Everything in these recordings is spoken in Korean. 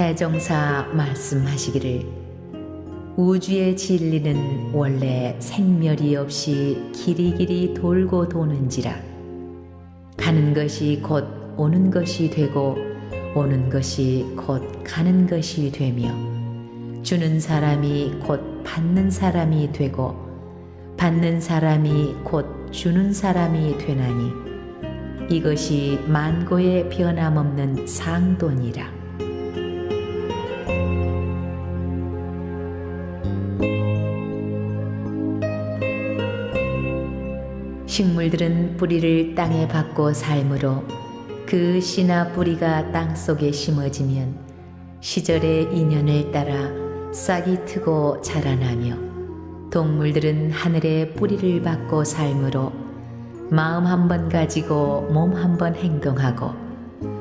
대종사 말씀하시기를 우주의 진리는 원래 생멸이 없이 길이길이 돌고 도는지라 가는 것이 곧 오는 것이 되고 오는 것이 곧 가는 것이 되며 주는 사람이 곧 받는 사람이 되고 받는 사람이 곧 주는 사람이 되나니 이것이 만고의 변함없는 상돈이라. 식물들은 뿌리를 땅에 받고 삶으로 그 씨나 뿌리가 땅 속에 심어지면 시절의 인연을 따라 싹이 트고 자라나며 동물들은 하늘의 뿌리를 받고 삶으로 마음 한 번 가지고 몸 한 번 행동하고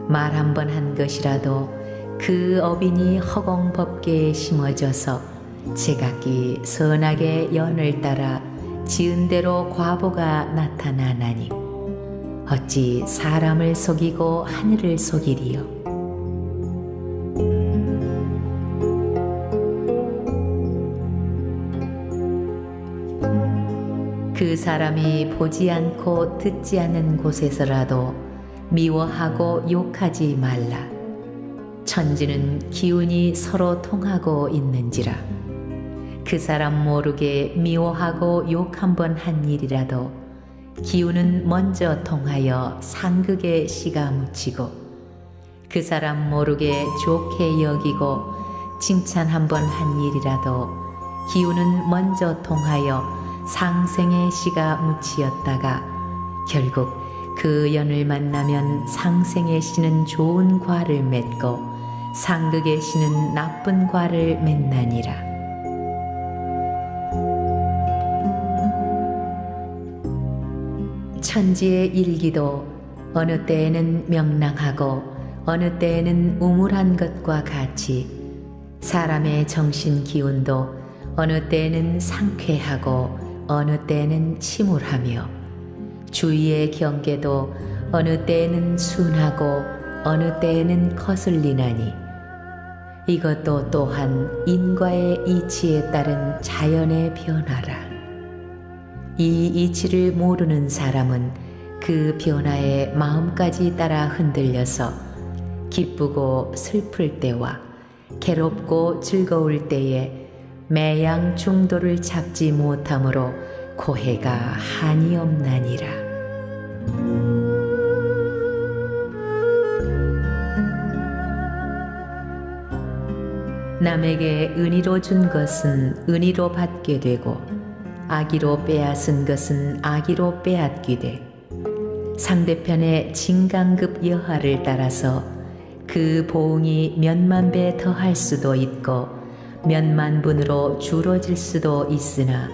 말 한 번 한 것이라도 그 어빈이 허공법계에 심어져서 제각기 선하게 연을 따라 지은 대로 과보가 나타나나니 어찌 사람을 속이고 하늘을 속이리요? 그 사람이 보지 않고 듣지 않는 곳에서라도 미워하고 욕하지 말라. 천지는 기운이 서로 통하고 있는지라 그 사람 모르게 미워하고 욕 한 번 한 일이라도 기운은 먼저 통하여 상극에 씨가 묻히고 그 사람 모르게 좋게 여기고 칭찬 한 번 한 일이라도 기운은 먼저 통하여 상생의 씨가 묻히었다가 결국 그 연을 만나면 상생의 씨는 좋은 과를 맺고 상극의 씨는 나쁜 과를 맺나니라. 천지의 일기도 어느 때에는 명랑하고 어느 때에는 우물한 것과 같이 사람의 정신 기운도 어느 때에는 상쾌하고 어느 때에는 침울하며 주위의 경계도 어느 때에는 순하고 어느 때에는 거슬리나니 이것도 또한 인과의 이치에 따른 자연의 변화라. 이 이치를 모르는 사람은 그 변화에 마음까지 따라 흔들려서 기쁘고 슬플 때와 괴롭고 즐거울 때에 매양 중도를 잡지 못함으로 고해가 한이 없나니라. 남에게 은희로 준 것은 은희로 받게 되고 악의로 빼앗은 것은 악의로 빼앗기되 상대편의 진강급 여하를 따라서 그 보응이 몇만 배 더할 수도 있고 몇만 분으로 줄어질 수도 있으나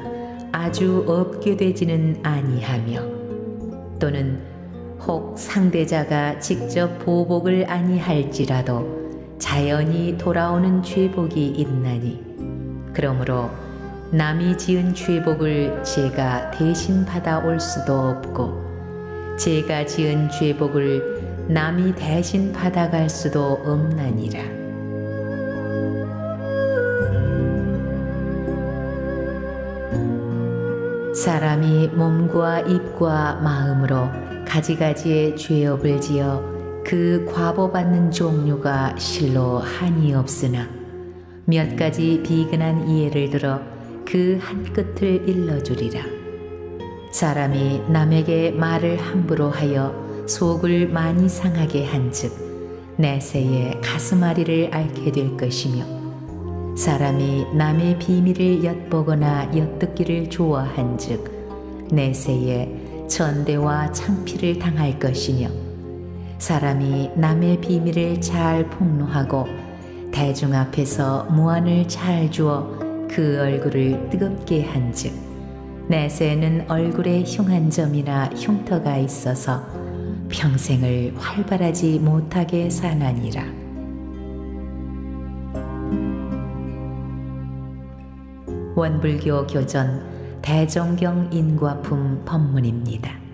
아주 없게 되지는 아니하며 또는 혹 상대자가 직접 보복을 아니할지라도 자연히 돌아오는 죄복이 있나니 그러므로 남이 지은 죄복을 제가 대신 받아올 수도 없고 제가 지은 죄복을 남이 대신 받아갈 수도 없나니라. 사람이 몸과 입과 마음으로 가지가지의 죄업을 지어 그 과보받는 종류가 실로 한이 없으나 몇 가지 비근한 이해를 들어 그 한 끝을 일러주리라. 사람이 남에게 말을 함부로 하여 속을 많이 상하게 한즉 내세에 가슴앓이를 앓게 될 것이며 사람이 남의 비밀을 엿보거나 엿듣기를 좋아한즉 내세에 전대와 창피를 당할 것이며 사람이 남의 비밀을 잘 폭로하고 대중 앞에서 무안을 잘 주어 그 얼굴을 뜨겁게 한즉 내세는 얼굴에 흉한 점이나 흉터가 있어서 평생을 활발하지 못하게 사나니라. 원불교 교전 대종경 인과품 법문입니다.